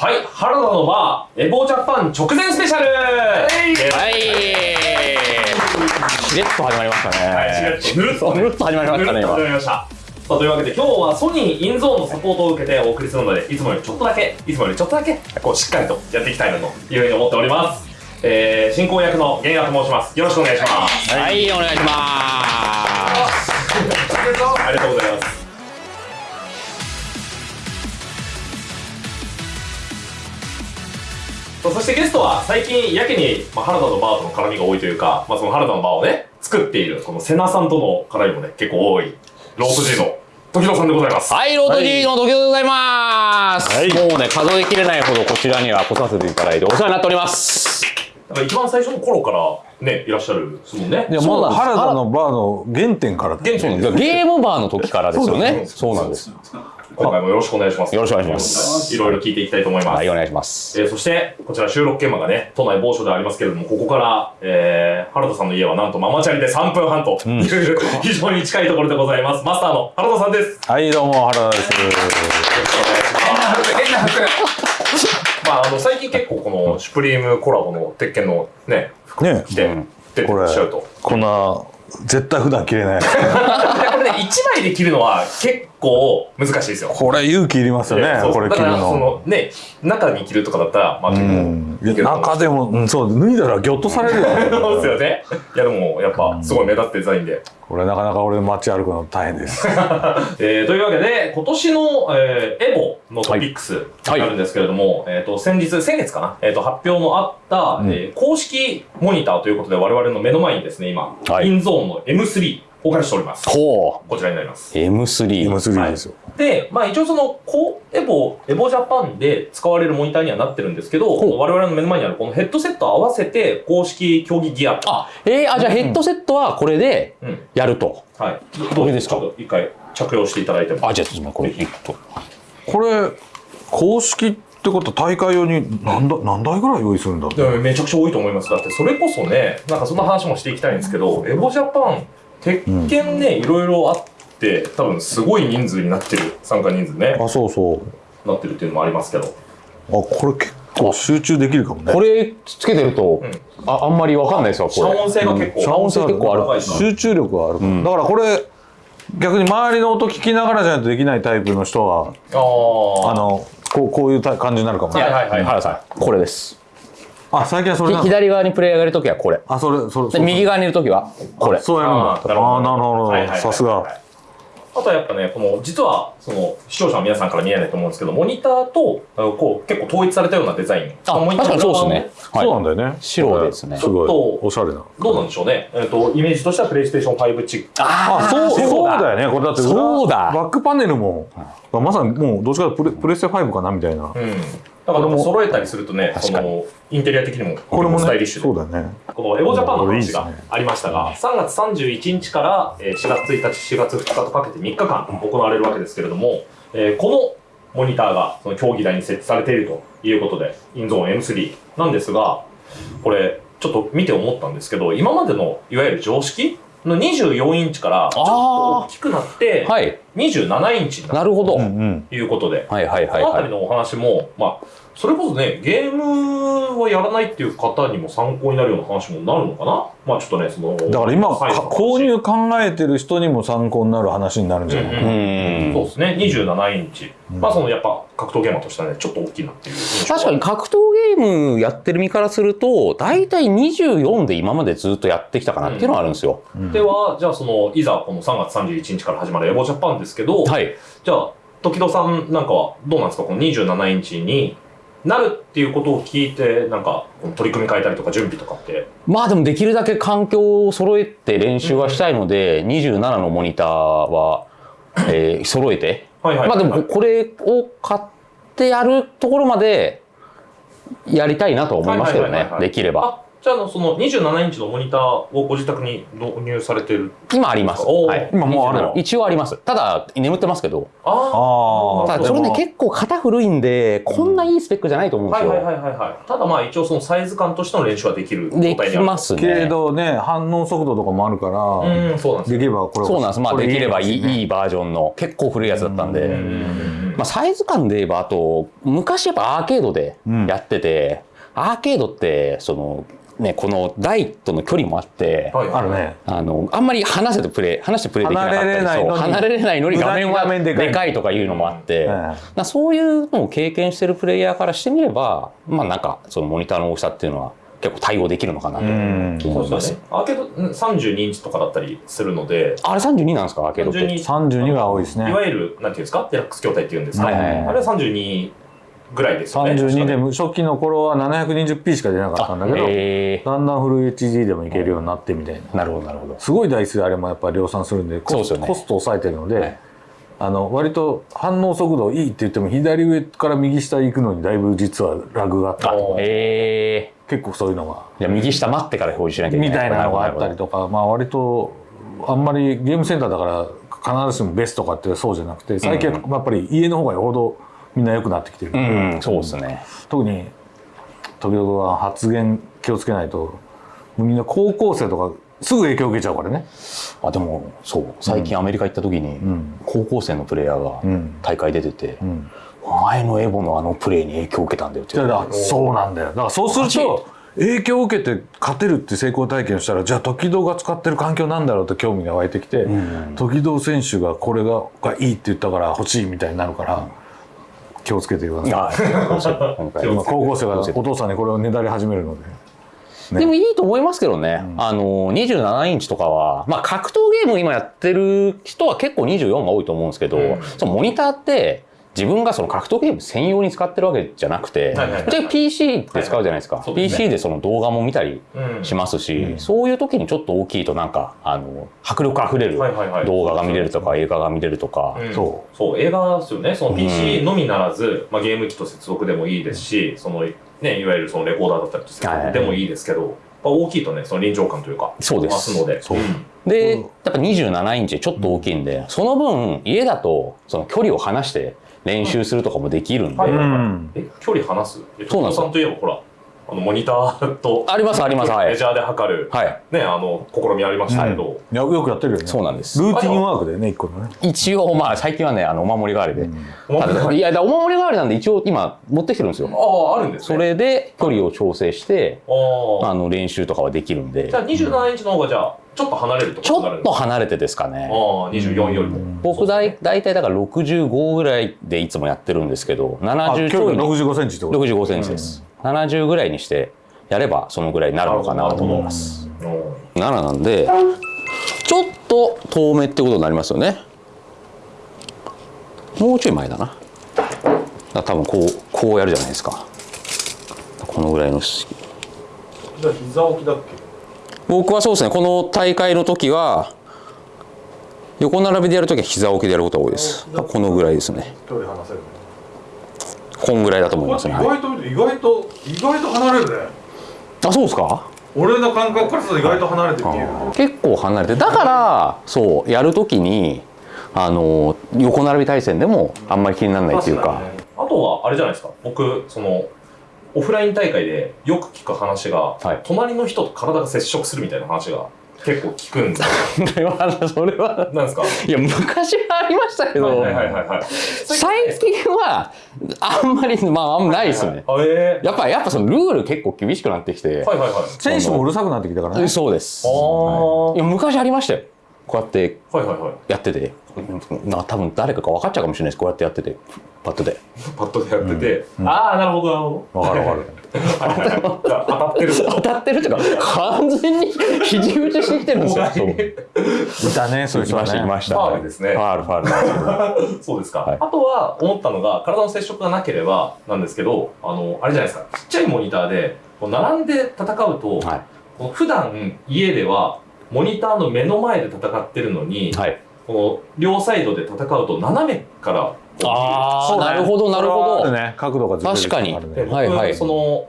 はい、原田のバー、エボジャパン直前スペシャル。はい。しれっと始まりましたね。はい、しれっとぬるっとぬるっと始まりましたねぬるっと始まりました。さあというわけで今日はソニーインゾーンのサポートを受けてお送りするのでいつもよりちょっとだけいつもよりちょっとだけこうしっかりとやっていきたいなというふうに思っております、えー、進行役の源也と申します。よろしくお願いします。はいお願いします。ありがとうございますそしてゲストは最近やけに、まあ、原田のバーとの絡みが多いというか、まあ、その原田のバーをね作っているこの瀬名さんとの絡みもね結構多い。ロープ G の時野さんでございます。はいロード G の時でございます、はい。もうね数えきれないほどこちらには来させていただいてお世話になっております。だから一番最初の頃からねいらっしゃるですもんね。いやまだ原田のバーの原点からだ現地にゲームバーの時からですよね。そうなんです今回もよろしくお願いします。よろしくお願いします。いろいろ聞いていきたいと思います、はいお願いします。えーそして、こちら収録現場がね、都内某所でありますけれども、ここから、えー、原田さんの家はなんとママチャリで3分半という、非常に近いところでございます。マスターの原田さんです。はいどうも原田です。よろしくお願いします。まあ、あの、最近結構この、シュプリームコラボの鉄拳のね、服ね着て、出てらっしゃると。こんな絶対普段着れない。で これね、1枚で着るのは結構難しいですよ。これ勇気いりますよねこれ着るの。のね、中に着るとかだったら、まあ結構中でも、うん、そう脱いだらギョッとされるよ。そうですよね。いやでもやっぱすごい目立ってデザインで。これなかなか俺街歩くの大変です。えー、というわけで今年の、えーエボのトピックスはい。になるんですけれども、えっ、と先日先月かな、えっ、と発表のあった、んえー公式モニターということで我々の目の前にですね今、はい。インゾーンの M3 お借りしております。ほこちらになります。う M3 M3 ですよ、で、まあ一応その、こうエボ、エボジャパンで使われるモニターにはなってるんですけど、我々の目の前にあるこのヘッドセット合わせて公式競技ギアと。あえー、あじゃあヘッドセットはこれでうん。やると、はい。どれですか？ちょっと一回着用していただいても。あじゃあちょっとこれいくとこれ公式ってことは大会用に何台何台ぐらい用意するんだめちゃくちゃ多いと思います。だってそれこそね、なんかそんな話もしていきたいんですけど、エボジャパン、鉄拳ね、いろいろあって、多分すごい人数になってる、参加人数ね、あそうそう。なってるっていうのもありますけど。あこれ結構集中できるかもね。これつけてると、うん。ああんまりわかんないですわこれ。遮音性が結構。遮音性結構ある。集中力はあるから、だからこれ逆に周りの音聞きながらじゃないとできないタイプの人はああのこうこういうた感じになるかもね、はいはいはい原さんこれですあ最近はそれ左側にプレイヤーがいるときはこれ。あそれそれで右側にいるときはこれ。そうやるんだ。あーなるほど。あなるほはいはいはいどさすが。あとはやっぱね、この、実は、その、視聴者の皆さんから見えないと思うんですけど、モニターと、こう、結構統一されたようなデザイン。あモニター確かにそうですね。はい。そうなんだよね。白ですね。すごい。ちょっとおしゃれな。どうなんでしょうね。えっ、と、イメージとしてはプレイステーション5チック。あそうそうだよね。これだって裏そうだ。バックパネルもまさにもうどっちかというとプレプレステ5かなみたいな。うん。だから、揃えたりするとね、その、インテリア的にも、これもスタイリッシュで。ねそうだね。このエボジャパンの話がありましたが、3月31日からえー4月1日、4月2日とかけて3日間行われるわけですけれども、えーこのモニターがその競技台に設置されているということで、インゾーン M3 なんですが、これ、ちょっと見て思ったんですけど、今までのいわゆる常識の24インチからちょっと大きくなって、はい。27インチになる。なるほど、ということで、はいはいはいはい。この辺りのお話も、まあ、それこそね、ゲームをやらないっていう方にも参考になるような話もなるのかな？まあちょっとね、その。だから今購入考えてる人にも参考になる話になるんじゃない、うん。ううん。んそうですね、27インチ。まあそのやっぱ格闘ゲーマーとしてはね、ちょっと大きいなっていう。確かに格闘ゲームやってる身からすると大体24で今までずっとやってきたかなっていうのはあるんですよ、では、じゃあその、いざこの3月31日から始まるエボジャパンですけど、はい。じゃあ、時戸さんなんかはどうなんですか？この27インチになるっていうことを聞いて、なんか、取り組み変えたりとか準備とかって。まあでもできるだけ環境を揃えて練習はしたいので、27のモニターは、えー揃えて、まあでもこれを買ってやるところまでやりたいなと思いますけどね。できれば。あ、じじゃああのその27インチのモニターをご自宅に導入されてる今あります。はい、今もうあるの？一応あります。ただ、眠ってますけど。ああただ、それね、結構型古いんで、こんないいスペックじゃないと思うんですよ。はいはいはいはいはいただまあ一応そのサイズ感としての練習はできるできますね。けどね反応速度とかもあるから、うんそうなんですよできればこれそうなんです。まあ、できればいい,、バージョンの、結構古いやつだったんで。まあ、サイズ感で言えば、あと、昔やっぱアーケードでやってて、アーケードって、その、ね、この台との距離もあって、はい。あるね。あの、あんまり離せてプレイ、離してプレイできなかったり離れれないのに。そう離れれないのに画面はでかい。でかいとかいうのもあって、ええ。だからそういうのを経験してるプレイヤーからしてみれば、まあなんか、そのモニターの大きさっていうのは結構対応できるのかなとうん。そう思います。ですよね。アーケードうん32インチとかだったりするので。あれ32なんですかアーケードって？32 32が多いですね。いわゆるなんていうんですか？デラックス筐体っていうんですか、はいはいはい。あれは32ぐらいですよね32で初期の頃は 720p しか出なかったんだけどえ。だんだんフル HD でもいけるようになってみたいな。ー、なるほどなるほど。すごい台数あれもやっぱ量産するんでコスね。コストを抑えてるので、はい。あの割と反応速度いいって言っても左上から右下行くのにだいぶ実はラグがあったりとかえ。結構そういうのが。右下待ってから表示しなきゃいけみない。たいなのがあったりととかまあ割とあんまりゲームセンターだから必ずしもベストかってそうじゃなくて最近はやっぱり家の方がよほどみんな良くなってきてる、うん、そうですね。特に時々は発言気をつけないとみんな高校生とかすぐ影響受けちゃうからね。あでもそう。最近アメリカ行った時に、ん。高校生のプレイヤーがうん。大会出てて、うん。お前のエボのあのプレーに影響を受けたんだよってそうなんだよ。だからそうすると影響を受けて勝てるって成功体験をしたらじゃあ時戸が使ってる環境なんだろうと興味が湧いてきて、時戸選手がこれががいいって言ったから欲しいみたいになるから、気をつけてください。今回。今高校生がお父さんにこれをねだり始めるので。ね。でもいいと思いますけどね、あの27インチとかは、まあ、格闘ゲーム今やってる人は結構24が多いと思うんですけど、うん。そのモニターって自分がその格闘ゲーム専用に使ってるわけじゃなくて、はいはいはいぶっちゃけ PC って使うじゃないですか、そうですね。PC でその動画も見たりうん。しますし、そういう時にちょっと大きいとなんかあの迫力あふれるはいはいはい。動画が見れるとか映画が見れるとか、うん。そそう映画ですよね。その PC のみならず、まあ、ゲーム機と接続でもいいですし、そのねいわゆるそのレコーダーだったりと接続でもいいですけど、やっぱ大きいとねその臨場感というかそうです。増すので。そう。で、やっぱ27インチちょっと大きいんで、その分家だとその距離を離して練習するとかもできるんで、はいうん。え距離離す？えそうなんですよ。さんといえばほらあのモニターとありますあります。はい。メジャーで測る、はい。ねあの試みありましたけど、いやよくやってるよね。そうなんです。ルーティンワークだよね一個のね。一応まあ最近はねあのお守り代わりで、お守り代わり？いやお守り代わりなんで一応今持ってきてるんですよ。あああるんですね。それで距離を調整してあの練習とかはできるんで。じゃあ27インチの方がじゃあちょっと離れるとちょっと離れてですかね。ああ24よりも。僕大大体だから65ぐらいでいつもやってるんですけどあ70ち距離ょいに65センチってこと？65センチです、70ぐらいにしてやればそのぐらいになるのかなと思います。うん7なんでちょっと遠目ってことになりますよね。もうちょい前だな。だ多分こうこうやるじゃないですか。このぐらいのじゃあ膝置きだっけ？僕はそうですねこの大会の時は横並びでやる時は膝置きでやることが多いです。このぐらいですね。距離離せる。こんぐらいだと思いますね、はい。外と意外と意外と離れるね。あそうですか？俺の感覚からすると意外と離れてる。結構離れて。だからそうやるときにあの横並び対戦でもあんまり気にならないっていうか。あとはあれじゃないですか。僕そのオフライン大会でよく聞く話が、はい。隣の人と体が接触するみたいな話が結構聞くんでそれはそれは。なんですか？いや昔はありましたけど、はいはいはいはい。はい最近はあんまりまああんまないですね。あえやっぱやっぱそのルール結構厳しくなってきて、ー、はいはいはい。選手もうるさくなってきたからね。そうです。あー。いや昔ありましたよこうやってはいはいはい。やっててな多分誰かか分かっちゃうかもしれないです。こうやってやってて。パッとで。パッドでやってて、ああなるほどなるほど。わかるわかる。当たってる。当たってるっていうか完全に肘打ちしてきてるんですよ。いたねそういういましたいました。ファールですね。ファールファール。そうですか、はい。あとは思ったのが体の接触がなければなんですけどあのあれじゃないですか。ちっちゃいモニターでこう並んで戦うと、はい。普段家ではモニターの目の前で戦ってるのに、はい。この両サイドで戦うと斜めからああ、なるほどなるほど、ね角度がずれる確かにあるね。で僕、はいはい。その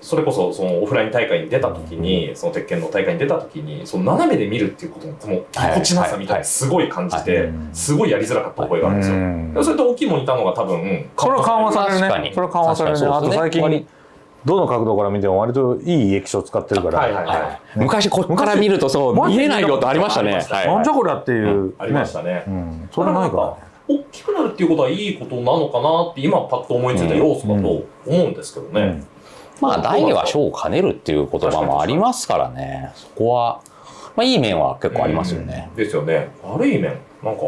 それこそそのオフライン大会に出た時に、その鉄拳の大会に出た時にその斜めで見るっていうことのこのぎこちなさみたいなのすごい感じはいてすごいやりづらかった覚えがあるんですよ。うん。でそれと大きいモニターの方が多分それは緩和される確かに。ねそれは緩和されるね。あと最近どの角度から見ても割といい液晶使ってるから、はいはいはい。はい昔こっから見るとそう昔見えないよってありましたね。なんじゃこりゃっていう、ありましたね。うん、それはないか大きくなるっていうことはいいことなのかなって今パッと思いついた要素だと思うんですけどね。まあ大は小を兼ねるっていう言葉もありますからね。そこは、まあいい面は結構ありますよね。ですよね。悪い面なんか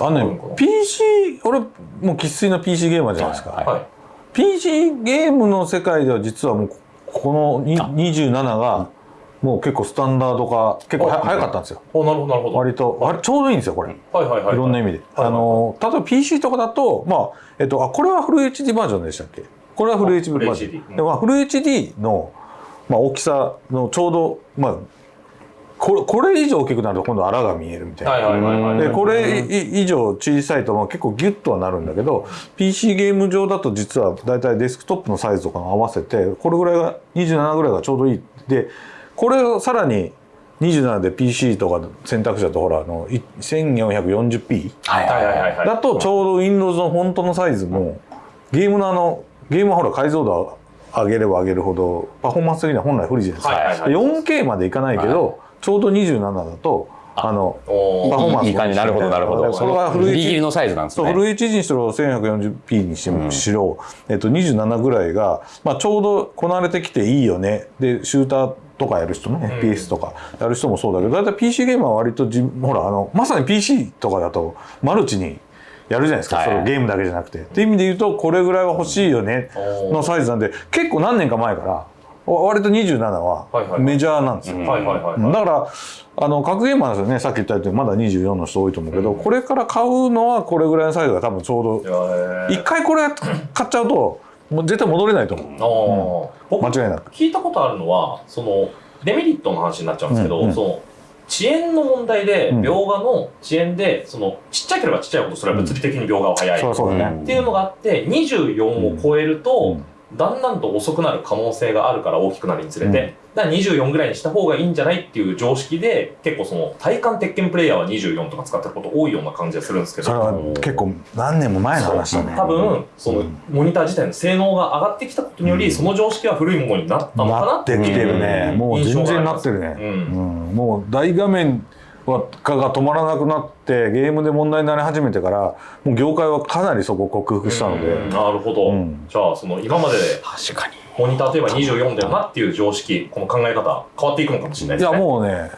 あのね PC 俺もう生粋の PC ゲーマーじゃないですか、はいはい。PC ゲームの世界では実はもうこのにあ。27がもう結構スタンダード化結構はあ早かったんですよ。おなるほどなるほど。割とあれちょうどいいんですよこれ、はいはいはい。い。ろんな意味で、はいあの例えば PC とかだとまあえっとあこれはフル HD バージョンでしたっけ？これはフルあ HD バージョン。でまあフル HD の、まあ、大きさのちょうどまあこれこれ以上大きくなると今度あらが見えるみたいな、はいはいはいはい。でこれい以上小さいとまあ結構ギュッとはなるんだけど PC ゲーム上だと実はだいたいデスクトップのサイズとかに合わせてこれぐらいが27ぐらいがちょうどいい。でこれをさらに27で PC とか選択肢だとほらあのい 1440p はいはいはいはいはい。だとちょうど Windows のフォントのサイズもゲームのあのゲームはほら解像度を上げれば上げるほどパフォーマンス的には本来不利じゃないですか、はいはいはい。で 4K までいかないけど、ちょうど27だとあのパフォーマンスいい感じ。なるほどなるほど。それがフルギリギリ HD のサイズなんですね。フル HD にしろ 1140p にしろしろ、えっと、27ぐらいが、まあ、ちょうどこなれてきていいよね。でシューターとかやる人ね、FPS とかやる人もそうだけどだいたい PC ゲームは割とじほらあのまさに PC とかだとマルチにやるじゃないですか、はい。それゲームだけじゃなくて。っていう意味で言うとこれぐらいは欲しいよね。のサイズなんで結構何年か前からわ割と27はメジャーなんですよ。だからあの格ゲーマーですよねさっき言ったようにまだ24の人多いと思うけど、これから買うのはこれぐらいのサイズが多分ちょうどえー。一回これ買っちゃうともう絶対戻れないと思う。あー。僕間違いなく。聞いたことあるのはそのデメリットの話になっちゃうんですけど、うんうん。その遅延の問題で、うん。描画の遅延でそのちっちゃければちっちゃいほどそれは物理的に描画は早い、っていうのがあって24を超えると、だんだんと遅くなる可能性があるから大きくなるにつれて、うん。だから24ぐらいにした方がいいんじゃないっていう常識で結構その体感鉄拳プレイヤーは24とか使ってること多いような感じがするんですけど。それは結構何年も前の話だね。多分そのうん。モニター自体の性能が上がってきたことにより、うん。その常識は古いものになったのかななってきてるね。うんもう全然なってるね。うん。うん。もう大画面はがが止まらなくなってゲームで問題になり始めてからもう業界はかなりそこを克服したので。うんなるほど、うんじゃあその今までで確かに。モニターといえば24だよなっていう常識この考え方変わっていくのかもしれないいですねやもうね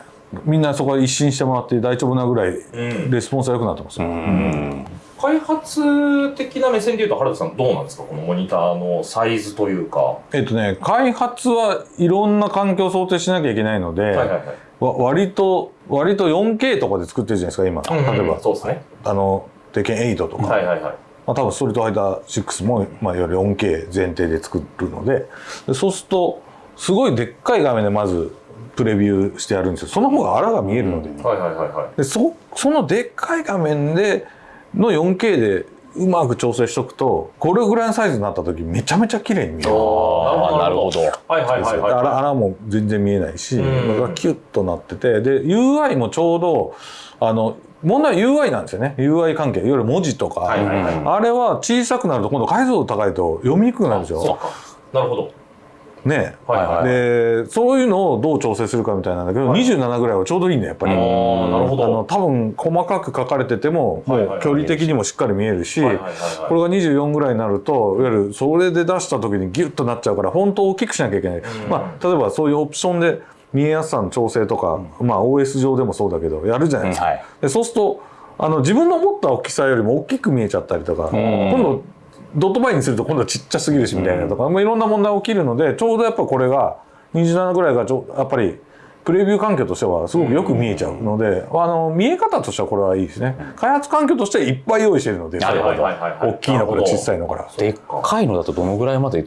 みんなそこは一新してもらって大丈夫なぐらいうんレスポンスが良くなってますうよ。ん。開発的な目線でいうと原田さんどうなんですか？このモニターのサイズというかえっとね開発はいろんな環境を想定しなきゃいけないので、はいはいはいわ割と割と 4K とかで作ってるじゃないですか今、例えば。そうですね。あの鉄拳8とか、はいはいはい。まあ、多分ストリートファイター6も、まあ、いわゆる 4K 前提で作るので。でそうするとすごいでっかい画面でまずプレビューしてやるんですよ。その方があらが見えるので,、はいはいはいはい。でそそのでっかい画面での 4K でうまく調整しとくとこれぐらいのサイズになった時めちゃめちゃ綺麗に見える。あーなるほど。はいはいはいはい。あら穴も全然見えないし、うん。がキュッとなっててで UI もちょうどあの問題は UI なんですよね。UI 関係。いわゆる文字とか、はいはいはい。あれは小さくなると今度解像度高いと読みにくくなるんですよ。そうか。なるほどね。はいはい。でそういうのをどう調整するかみたいなんだけど、はい。27ぐらいはちょうどいいねやっぱり。なるほあのど多分細かく書かれててももう距離的にもしっかり見えるし、これが24ぐらいになるといわゆるそれで出した時にギュッとなっちゃうからフォントを大きくしなきゃいけない、うん。まあ、例えばそういうオプションで見えやすさの調整とか、まあ、OS 上でもそうだけどやるじゃないですか、はい。でそうするとあの自分の思った大きさよりも大きく見えちゃったりとか、ん。今度ドットバイにすると今度はちっちゃすぎるしみたいなとか、まあ、いろんな問題起きるのでちょうどやっぱこれが27ぐらいがちょやっぱりプレビュー環境としてはすごくよく見えちゃうので、あの見え方としてはこれはいいですね。開発環境としてはいっぱい用意してるのではいはいはい大きいのから小さいいのから。でっかいのだとどのぐらいまで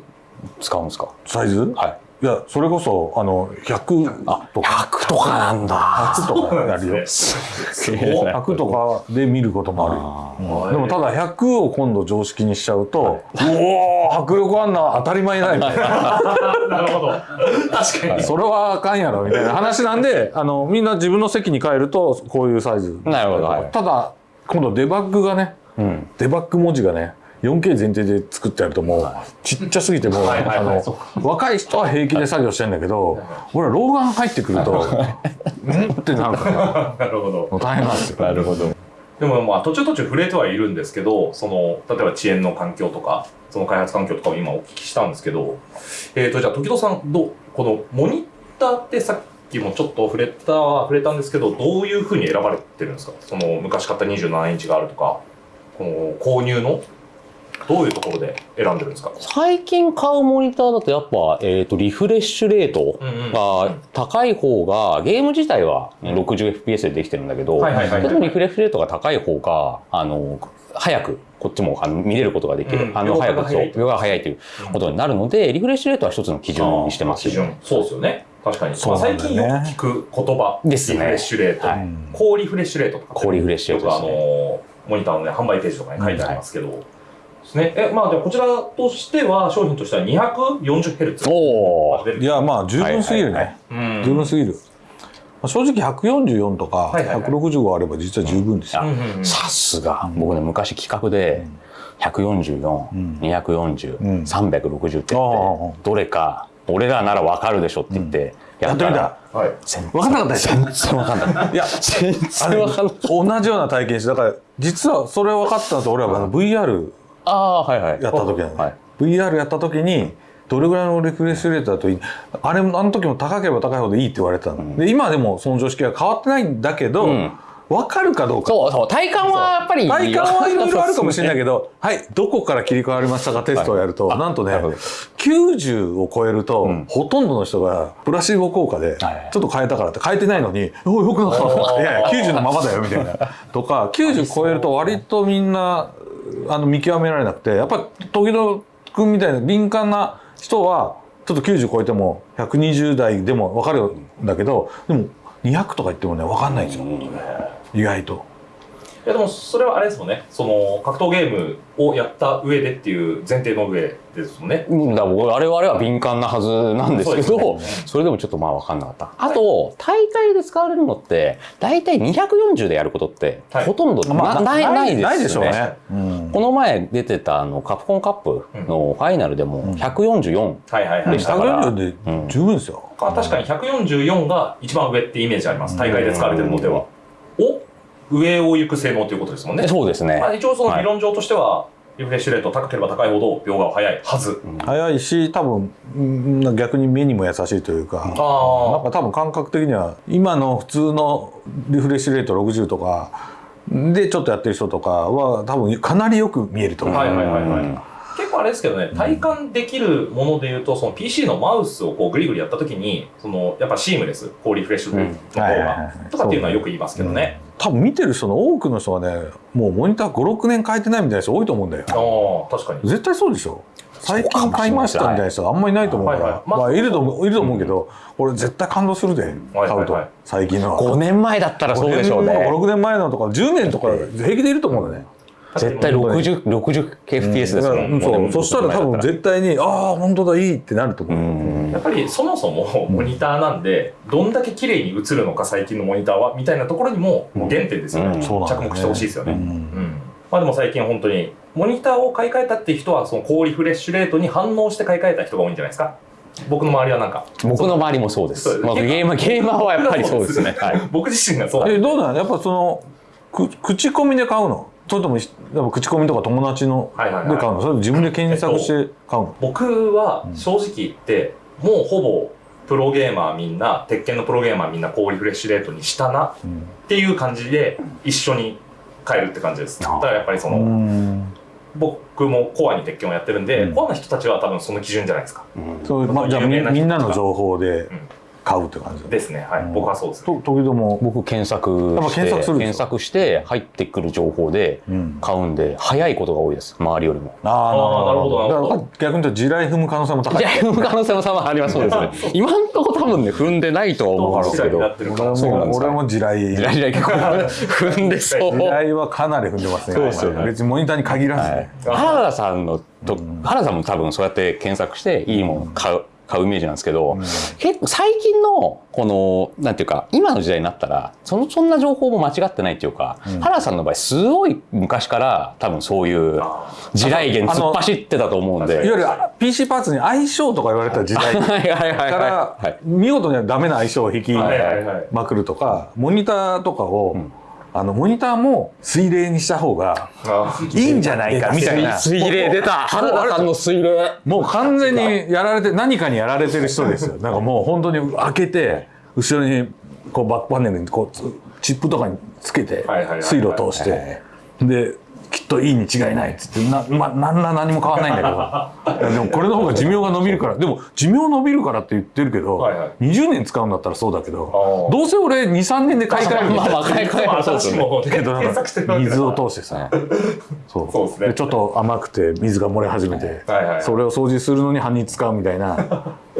使うんですか？サイズ？はい。いやそれこそあの100とか。100とかなんだ。100とかやるよ。100とかで見ることもある。でもただ100を今度常識にしちゃうと、うおー迫力あんな当たり前ないみたいななるほど。確かに。それはあかんやろみたいな。話なんであのみんな自分の席に帰るとこういうサイズ。なるほどはい。ただ今度デバッグがね、ん。デバッグ文字がね 4K 前提で作ってやるともうちっちゃすぎてもうあの若い人は平気で作業してんだけど俺は老眼入ってくるとうんってなるから。なるほど。大変なんですよ。なるほど。でもまあ途中途中触れてはいるんですけどその例えば遅延の環境とかその開発環境とかを今お聞きしたんですけどえーとじゃあ時戸さんどうこのモニターってさっきもちょっと触れた触れたんですけどどういうふうに選ばれてるんですか？その昔買った27インチがあるとかこの購入のどういうところで選んでるんですか？最近買うモニターだとやっぱ、えー、とリフレッシュレートが高い方がゲーム自体は 60fps でできてるんだけど、はいリフレッシュレートが高い方があの早くこっちもあの見れることができる、うん。あの早くそう秒が早いということになるのでリフレッシュレートは一つの基準にしてます基準。そうですよね。確かに、そうまあ、最近よく聞く言葉ですね。リフレッシュレート、はい。高リフレッシュレートとか高リフレッシュレートあのモニターのね販売ページとかに書いてありますけど、ですね。えまあじゃあこちらとしては商品としては 240Hz おおいやまあ十分すぎるね、十分すぎる、まあ正直144とかはいはいはい。165あれば実は十分ですよ、さすが。僕ね昔企画で144、ん。240、うん。360ってあ言ってどれか俺らならわかるでしょって言ってやった。らはい。分かんなかったでしょ？全然わかんない。いや全あれ然わかんない。同じような体験してだから実はそれ分かったのと俺はあの VR ああはいはい。やった時なの、はい。VR やった時にどれぐらいのリフレッシュレートだといいあれもあの時も高ければ高いほどいいって言われてたの、で今でもその常識は変わってないんだけど、うん。分かるかどうか。そうそう体感はやっぱり体感はいろいろあるかもしれないけど、はい、どこから切り替わりましたかテストをやると、はいなんとねなるほど、90を超えると、ん。ほとんどの人がプラシーボ効果で、はいちょっと変えたからって変えてないのに、おい、よくなった。いやいや、90のままだよ、みたいな。とか、90超えると割とみんな、あの、見極められなくて、やっぱり、時々君みたいな敏感な人は、ちょっと90超えても120代でも分かるんだけど、でも200とか言ってもね、分かんないんですよ。意外と。いやでもそれはあれですもんね。その格闘ゲームをやった上でっていう前提の上ですもんね。うんだから僕我々は敏感なはずなんですけどね。それでもちょっとまあ分かんなかった。あと大会で使われるのって大体240でやることってはい。ほとんどな,、ないないですよね。ないでしょうね。うん。この前出てたあのカプコンカップのファイナルでも144、はいはいはい。でしたから。140で十分ですよ。あ確かに144が一番上ってイメージあります。大会で使われてるのでは。お上を行く性能ということですもんね。そうですね、まあ、一応その理論上としては、リフレッシュレート高ければ高いほど秒が速いはず、早いし多分うん逆に目にも優しいというか、なんあか多分感覚的には今の普通のリフレッシュレート60とかでちょっとやってる人とかは多分かなりよく見えると思う。あはいはいはいはい、うん結構あれですけどね体感できるものでいうとその PC のマウスをこうグリグリやった時にそのやっぱシームレス高リフレッシュの方はいはいはいがはい。とかっていうのはよく言いますけどね、多分見てる人の多くの人はねもうモニター56年変えてないみたいな人多いと思うんだよ。ああ確かに。絶対そうでしょ。最近買いましたみたいな人あんまりいないと思うから、はいはい。まあまあ、いると思ういると思うけど、俺絶対感動するで買うと、はいはい。はい最近のは。5年前だったらそうでしょうね。56年前のとか10年とか平気でいると思うんだね絶対 60, 60 fps ですだからうん。そう。そしたら多分絶対にああ本当だいいってなると思う、うん。やっぱりそもそもモニターなんでどんだけ綺麗に映るのか最近のモニターはみたいなところにも原点ですよね、うん。着目してほしいですよね、ううん。んまあでも最近本当にモニターを買い替えたっていう人はその高リフレッシュレートに反応して買い替えた人が多いんじゃないですか？僕の周りはなんか。僕の周りもそうです。まあ、ゲーマーゲーマーはやっぱりそうですね。はい。僕自身がそうえどうなのやっぱそのく口コミで買うの？それともやっぱ口コミとか友達のはいはいはい。で買うの？それとも自分で検索して買うの、僕は正直言って、もうほぼプロゲーマーみんな鉄拳のプロゲーマーみんな高リフレッシュレートにしたなっていう感じで一緒に変えるって感じです。だからやっぱりその、うん。僕もコアに鉄拳をやってるんで、うん。コアな人たちは多分その基準じゃないですか。そうまあ、じゃあみみんなの情報で買うって感じだですね。はい、僕はそうですね。と時々も僕検索して検索する検索して入ってくる情報でうん。買うんで早いことが多いです。周りよりも。ああーなるほど。なるほど。だから逆に言うと地雷踏む可能性も高い。い。や踏む可能性も様あります。そうですね。今んとこ多分ね踏んでないとは思うんですけど。そうなんです。か俺も地雷地雷地雷結構踏んでそう。地雷はかなり踏んでますね。そうですよね。別にモニターに限らずね、原田さんのと、原田さんも多分そうやって検索していいもの買う、買うイメージなんですけど、結構最近のこのなんていうか今の時代になったらそのそんな情報も間違ってないっていうか、原田さんの場合すごい昔から多分そういう地雷原突っ走ってたと思うんで。いわゆる PC パーツに相性とか言われた時代か はいはいはいはい。らはい。見事にはダメな相性を引きはいはいはい。まくるとかモニターとかを、あのモニターも水冷にした方があいいんじゃないかみたいな。水霊出た。原田さんの水霊もう完全にやられて何かにやられてる人ですよ。なんかもう本当に開けて後ろにこうバックパネルにこうつチップとかにつけて水路通して。でといいに違いないっつってな,、ま、なんら何も変わんないんだけど。でもこれの方が寿命が伸びるから。でも寿命伸びるからって言ってるけど、はいはい。20年使うんだったらそうだけどどうせ俺23年で買い替えるみたいなまあまあ買い替えは そうですよねも。けど水を通してさ。そう。そうですね。ちょっと甘くて水が漏れ始めて、はいはい。それを掃除するのに半日使うみたいな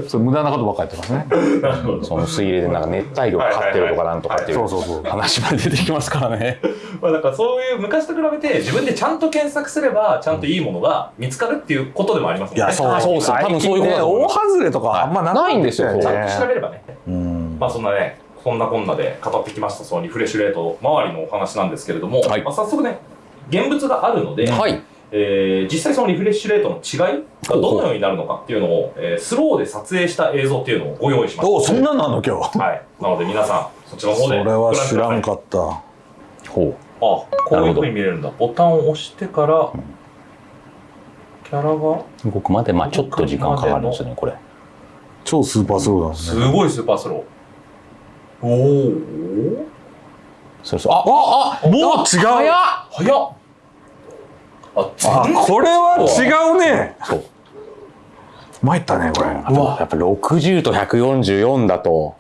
そう無駄なことばっかりやってますね。その水霊でなんか熱帯魚飼ってるとかなんとかっていう話まで出てきますからね。まあだからそういう昔と比べて自分でちゃんと検索すればちゃんといいものが見つかるっていうことでもありますもんね。いやそうあそうです多分そういうことだと思い大外れとかあんまなないんですよ。ねちゃんと調べればね。うん。まあそんなね、そんなこんなで語ってきましたそのリフレッシュレート周りのお話なんですけれども、はい。まあ、早速ね、現物があるので、はい。えー実際そのリフレッシュレートの違いがどのようになるのかっていうのを、えースローで撮影した映像っていうのをご用意しました。おそんなのあんの今日はい。なので皆さん、そちらの方でそれは知らんごかったほう。あ、こういうふうに見れるんだ。ボタンを押してから、キャラが動くまでまあちょっと時間かかるんですよねこれ。超スーパースローなんですすねごいスーパースロー。おお。そうそう。あああもう違う早っ早っこれは違うねそう。参ったねこれやっぱ60と144だと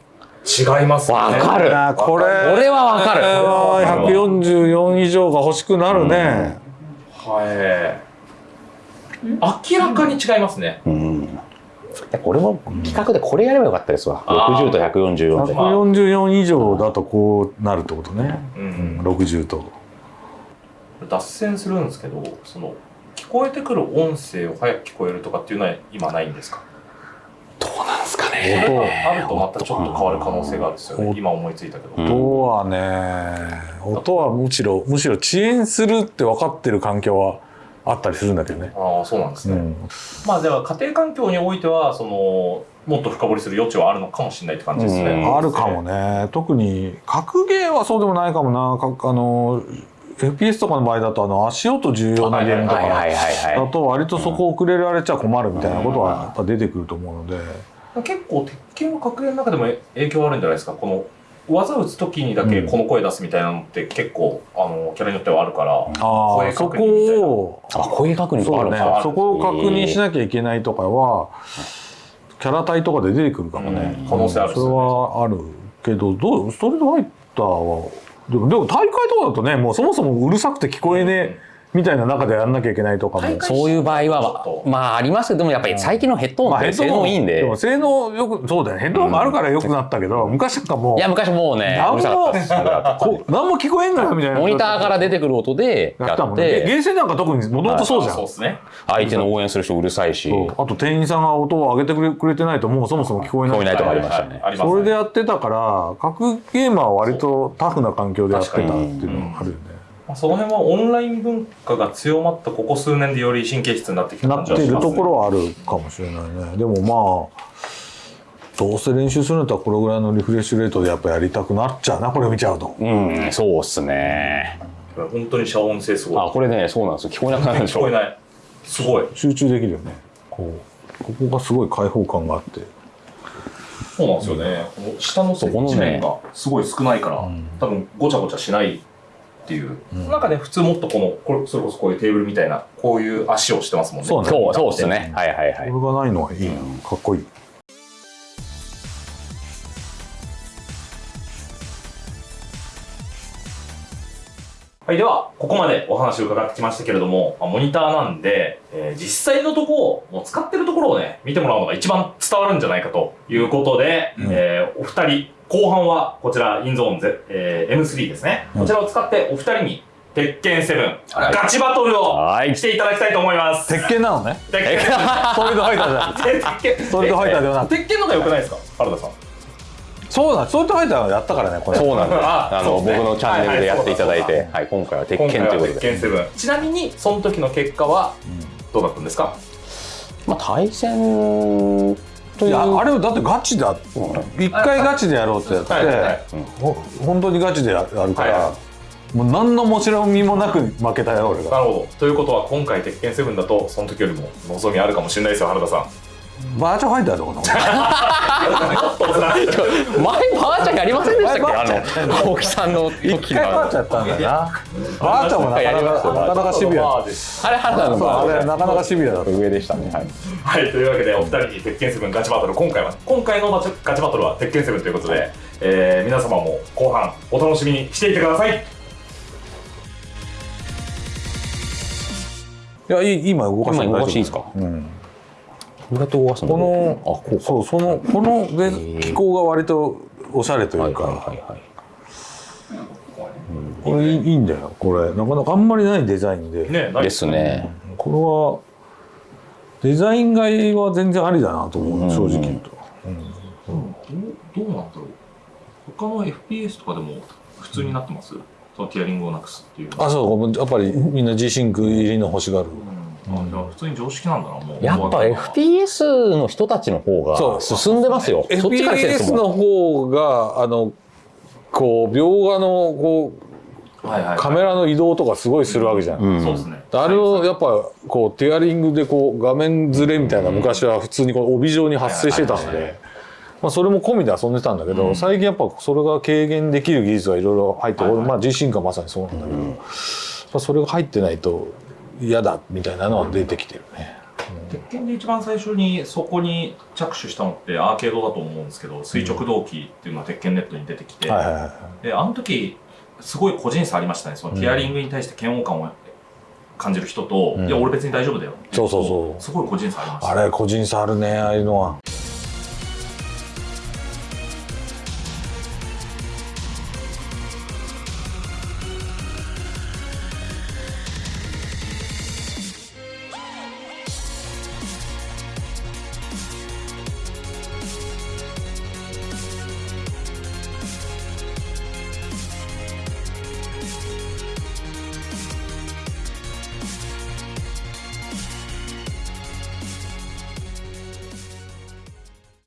違いますね。わかるあこれ俺はわかるこれは144以上が欲しくなるねはい。明らかに違いますね。うん。いや俺も企画でこれやればよかったですわ。あー60と144で。144以上だとこうなるってことねう。うんん60と脱線するんですけど、その、聞こえてくる音声を早く聞こえるとかっていうのは今ないんですか？どうなんですかそね。れがあるとまたちょっと変わる可能性があるんですよね。今思いついたけど。うん音はね音はむしろむしろ遅延するって分かってる環境はあったりするんだけどねああ、そうなんですね。うんまあでは家庭環境においては、その、もっと深掘りする余地はあるのかもしれないって感じですね。うんあるかもね特に格ゲーはそうでもないかもなかあの FPS とかの場合だとあの足音重要なゲームとかはいはいはいはだと割とそこ遅れられちゃ困るみたいなことはやっぱ出てくると思うので。結構鉄拳は格ゲーの中でも影響あるんじゃないですか？この技打つ時にだけこの声出すみたいなのって結構あのキャラによってはあるから、ああ声そ確認みたいな。こをい。あ、声確認とかそうね。そこを確認しなきゃいけないとかはキャラ体とかで出てくるかもね、うん。可能性あるっすそれはあるけどどうストリートファイターはでも大会とかだとねもうそもそもうるさくて聞こえねえみたいな中でやんなきゃいけないとかも。そういう場合はと、まあありますけど、でもやっぱり最近のヘッドホンって性能いいんで。も性能よくそうだよ。ねヘッドホンがあるからよくなったけど、昔なんかもういや、昔もうね、何もこう何も聞こえんのよみたいな。モニターから出てくる音でややっったもんね。ゲーセンなんか特にもともとそうじゃん。そうですね。相手の応援する人うるさいし、あと店員さんが音を上げてくれくれてないともうそもそも聞こえない。聞こえないとかありましたね。それでやってたから格ゲーマーは割とタフな環境でやってたっていうのがあるよね。まあその辺はオンライン文化が強まったここ数年でより神経質になってきたなっている感じはします、ね、ところはあるかもしれないね。でもまあどうせ練習するんだったらこれぐらいのリフレッシュレートでやっぱやりたくなっちゃうなこれ見ちゃうと。うん、そうっすね。本当に遮音性すごいあ、これね、そうなんですよ。聞こえなくなるでしょ聞こえ。ないすごい集中できるよね。こうここがすごい開放感があって。そうなんですよねこの下の接地面がすごい少ないから、多分ごちゃごちゃしないっていう、なんかね普通もっとこのこれそれこそこういうテーブルみたいなこういう足をしてますもんねそうねそう、そうっすね。はいはいはい。これがないのはいいな。かっこいい。はい、では、ここまでお話を伺ってきましたけれども、まあモニターなんで、えー実際のところ、もう使ってるところをね、見てもらうのが一番伝わるんじゃないかということで、うん。えーお二人、後半はこちら、インゾーン、ゼえー M3 ですね。こちらを使ってお二人に、鉄拳7、はい。ガチバトルをはい。していただきたいと思います。鉄拳なのね？鉄拳。ソリッドファイターじゃなくて鉄拳。ソリッドファイターではなく鉄拳の方が良くないですか？原田さん。そうなんソリッドファイターはやったからねこれそうなんです。ああの、ね僕のチャンネルでやっていただいて、はい、今回は鉄拳ということで。鉄拳7。ちなみに、その時の結果は、どうだったんですか？まあ、対戦という。いやあれはだってガチだ一回ガチでやろうってやって、はいはいほ本当にガチでやるから、はいはもう何のもちろみもなく負けたよ俺がなるほど。ということは、今回、鉄拳7だと、その時よりも望みあるかもしれないですよ、原田さん。バーチャファイターってこと前バーチャやりませんでしたっけ？あの青木さんの一時回バーチャやったんだよな。バーチャもなかなかなかなかシビアまあれ原田のあれバーチャなかなかシビアだった。上でしたね。はい。はい、というわけで、お二人に鉄拳7ガチバトル、今回は、今回のガチガチバトルは鉄拳7ということで、えー皆様も後半、お楽しみにしていてください。いやいい今動かして今動かしていいですか？うん、このあこうか。そうそのこので気候が割とおしゃれというか、はいはいはいはいこれいいんだよ。これなかなかあんまりないデザインで、ね、ないですね。これはデザイン買いは全然ありだなと思う、正直言うと、どうなんだろう他の FPS とかでも普通になってます？そのティアリングをなくすっていうあそう。やっぱりみんな G シンク入りの欲しがる、うんあじゃあ普通に常識なんだなもう。やっぱ FPS の人たちの方が進んでますよ。そっちから FPS の方があのこう描画のこはいはい、うカメラの移動とかすごいするわけじゃん、うん。そうですね。あれをやっぱこうティアリングでこう画面ずれみたいな昔は普通にこう帯状に発生してたんはいはいはい。でまあそれも込みで遊んでたんだけど、最近やっぱそれが軽減できる技術がいろいろ入って、はいはい。俺まあンクはまさにそうなんだけど、やっぱそれが入ってないと嫌だみたいなのは出てきてるね。鉄拳で一番最初にそこに着手したのってアーケードだと思うんですけど垂直動機っていうのが鉄拳ネットに出てきて、であの時すごい個人差ありましたね。そのティアリングに対して嫌悪感を感じる人と、うん。いや俺別に大丈夫だよそうそうそう。すごい個人差ありました。あれ個人差あるねああいうのは。